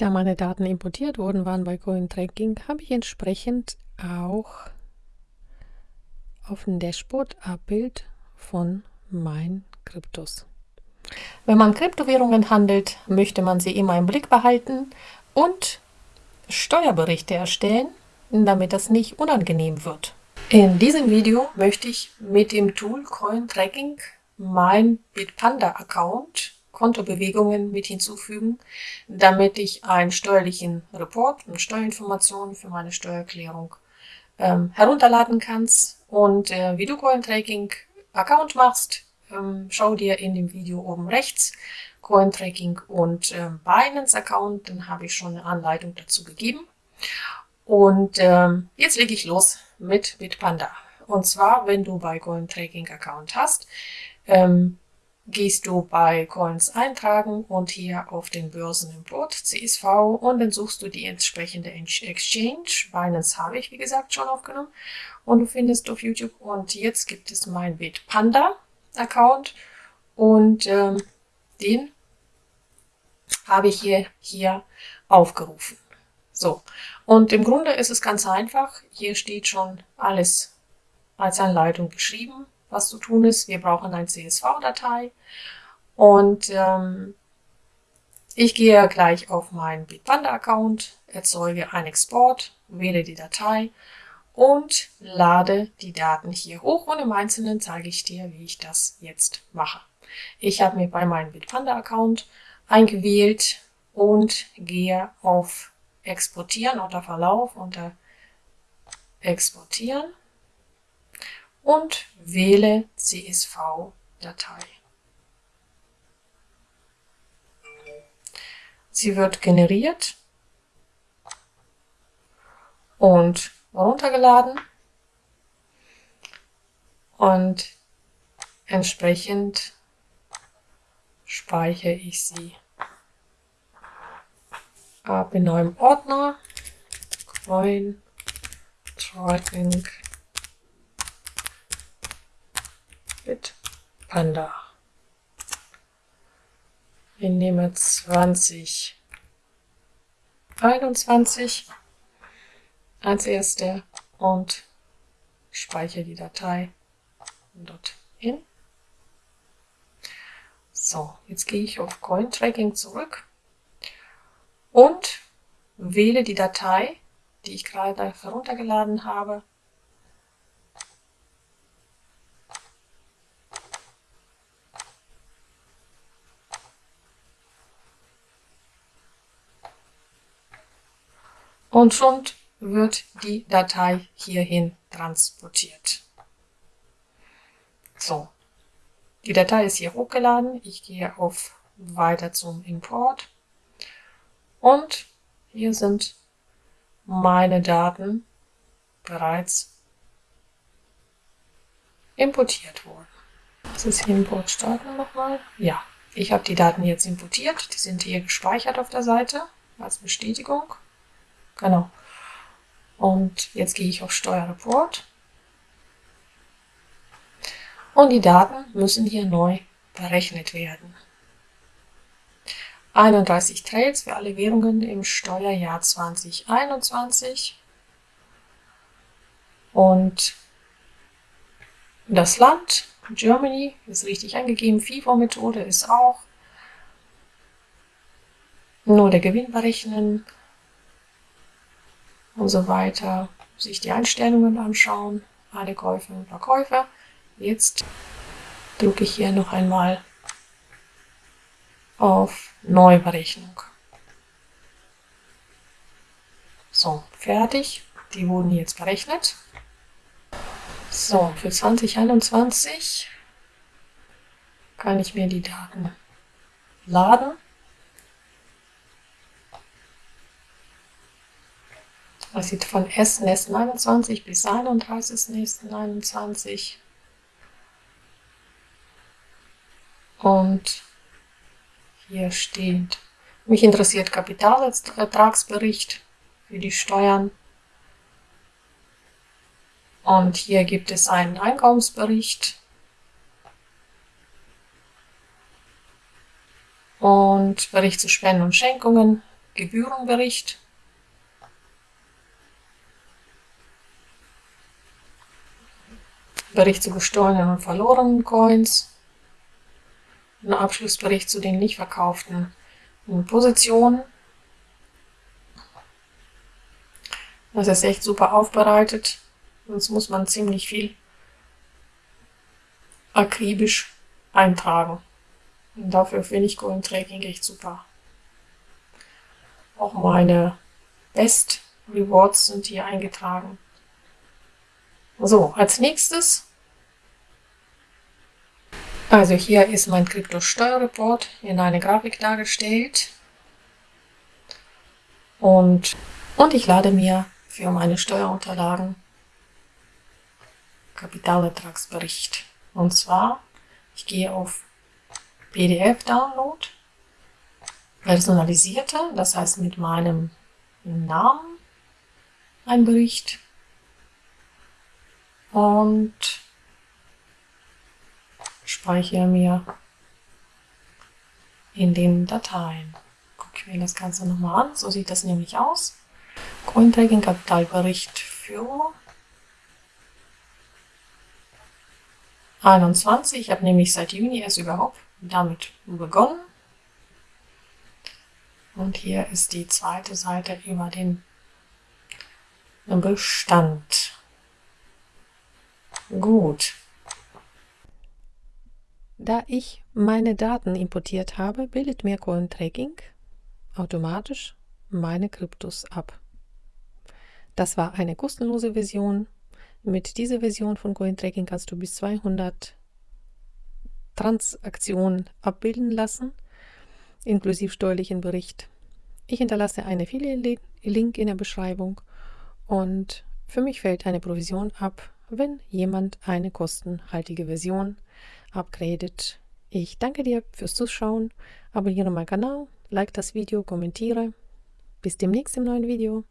Da meine Daten importiert worden waren bei CoinTracking, habe ich entsprechend auch auf dem Dashboard Abbild von meinen Kryptos. Wenn man Kryptowährungen handelt, möchte man sie immer im Blick behalten und Steuerberichte erstellen, damit das nicht unangenehm wird. In diesem Video möchte ich mit dem Tool CoinTracking mein Bitpanda-Account Kontobewegungen mit hinzufügen, damit ich einen steuerlichen Report und Steuerinformationen für meine Steuererklärung ähm, herunterladen kann. Und äh, wie du CoinTracking Account machst, ähm, schau dir in dem Video oben rechts CoinTracking und äh, Binance Account, dann habe ich schon eine Anleitung dazu gegeben. Und ähm, jetzt lege ich los mit Bitpanda. Und zwar, wenn du bei CoinTracking Account hast, ähm, gehst du bei Coins eintragen und hier auf den Börsenimport CSV und dann suchst du die entsprechende Exchange. Binance habe ich, wie gesagt, schon aufgenommen und du findest auf YouTube und jetzt gibt es mein Bitpanda Account und ähm, den habe ich hier, hier aufgerufen. So, und im Grunde ist es ganz einfach. Hier steht schon alles als Anleitung geschrieben, was zu tun ist. Wir brauchen eine CSV-Datei und ähm, ich gehe gleich auf meinen Bitpanda-Account, erzeuge einen Export, wähle die Datei und lade die Daten hier hoch und im Einzelnen zeige ich dir, wie ich das jetzt mache. Ich habe mir bei meinem Bitpanda-Account eingewählt und gehe auf Exportieren unter Verlauf unter Exportieren und wähle CSV-Datei. Sie wird generiert und runtergeladen und entsprechend speichere ich sie. Ab in neuem Ordner. Coin Tracking mit Panda. Ich nehme 2021 als erste und speichere die Datei dorthin. So, jetzt gehe ich auf Coin Tracking zurück und wähle die Datei, die ich gerade heruntergeladen habe. Und schon wird die Datei hierhin transportiert. So, die Datei ist hier hochgeladen. Ich gehe auf Weiter zum Import. Und hier sind meine Daten bereits importiert worden. Das ist hier Import starten nochmal. Ja, ich habe die Daten jetzt importiert. Die sind hier gespeichert auf der Seite als Bestätigung. Genau. Und jetzt gehe ich auf Steuerreport. Und die Daten müssen hier neu berechnet werden. 31 Trades für alle Währungen im Steuerjahr 2021. Und das Land, Germany, ist richtig eingegeben. FIFO-Methode ist auch. Nur der Gewinn berechnen und so weiter. Sich die Einstellungen anschauen, alle Käufe und Verkäufe. Jetzt drücke ich hier noch einmal auf Neuberechnung. So, fertig. Die wurden jetzt berechnet. So, für 2021 kann ich mir die Daten laden. Das sieht von S.N.21 bis 31.N.21. Und hier steht, mich interessiert Kapitalertragsbericht für die Steuern. Und hier gibt es einen Einkommensbericht. Und Bericht zu Spenden und Schenkungen. Gebührenbericht. Bericht zu gestohlenen und verlorenen Coins. Ein Abschlussbericht zu den nicht verkauften Positionen. Das ist echt super aufbereitet. Sonst muss man ziemlich viel akribisch eintragen. Und dafür finde ich Golden Tracking echt super. Auch meine Best Rewards sind hier eingetragen. So, als nächstes, also hier ist mein Krypto-Steuerreport in eine Grafik dargestellt. Und, und ich lade mir für meine Steuerunterlagen Kapitalertragsbericht. Und zwar, ich gehe auf PDF-Download, personalisierte, das heißt mit meinem Namen ein Bericht und speichere mir in den Dateien. Gucke ich mir das Ganze nochmal an. So sieht das nämlich aus. Cointracking Kapitalbericht für 21. Ich habe nämlich seit Juni erst überhaupt damit begonnen. Und hier ist die zweite Seite über den Bestand. Gut. Da ich meine Daten importiert habe, bildet mir CoinTracking automatisch meine Kryptos ab. Das war eine kostenlose Version. Mit dieser Version von CoinTracking kannst du bis 200 Transaktionen abbilden lassen, inklusive steuerlichen Bericht. Ich hinterlasse einen Affiliate-Link in der Beschreibung und für mich fällt eine Provision ab, wenn jemand eine kostenhaltige Version upgradet. Ich danke dir fürs Zuschauen, abonniere meinen Kanal, like das Video, kommentiere. Bis demnächst im neuen Video.